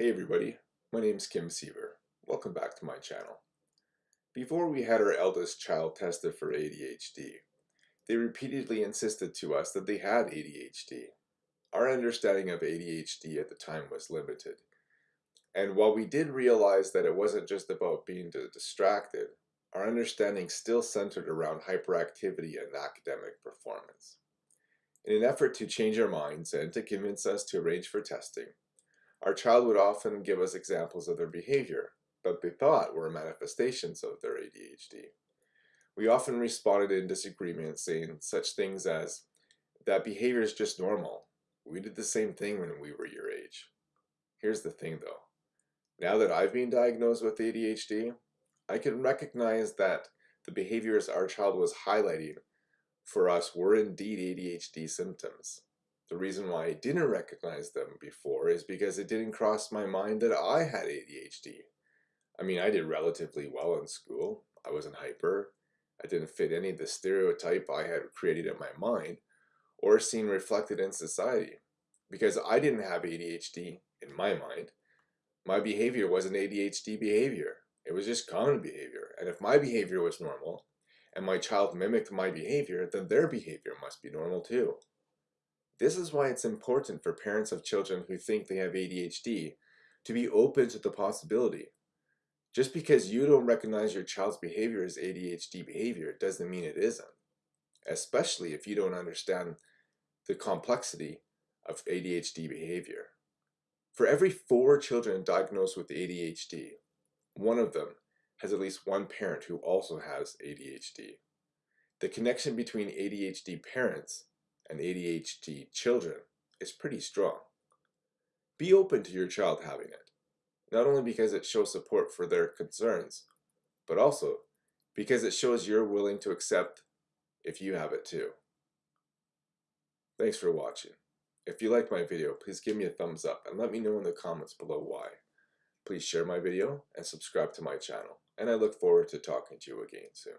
Hey everybody, my name's Kim Siever. Welcome back to my channel. Before we had our eldest child tested for ADHD, they repeatedly insisted to us that they had ADHD. Our understanding of ADHD at the time was limited. And while we did realize that it wasn't just about being distracted, our understanding still centered around hyperactivity and academic performance. In an effort to change our minds and to convince us to arrange for testing, our child would often give us examples of their behavior, that they thought were manifestations of their ADHD. We often responded in disagreement saying such things as, that behavior is just normal. We did the same thing when we were your age. Here's the thing though. Now that I've been diagnosed with ADHD, I can recognize that the behaviors our child was highlighting for us were indeed ADHD symptoms. The reason why I didn't recognize them before is because it didn't cross my mind that I had ADHD. I mean, I did relatively well in school. I wasn't hyper. I didn't fit any of the stereotype I had created in my mind or seen reflected in society. Because I didn't have ADHD in my mind, my behavior wasn't ADHD behavior. It was just common behavior. And if my behavior was normal, and my child mimicked my behavior, then their behavior must be normal too. This is why it's important for parents of children who think they have ADHD to be open to the possibility. Just because you don't recognize your child's behavior as ADHD behavior doesn't mean it isn't, especially if you don't understand the complexity of ADHD behavior. For every four children diagnosed with ADHD, one of them has at least one parent who also has ADHD. The connection between ADHD parents and ADHD children is pretty strong. Be open to your child having it, not only because it shows support for their concerns, but also because it shows you're willing to accept if you have it too. Thanks for watching. If you liked my video, please give me a thumbs up and let me know in the comments below why. Please share my video and subscribe to my channel, and I look forward to talking to you again soon.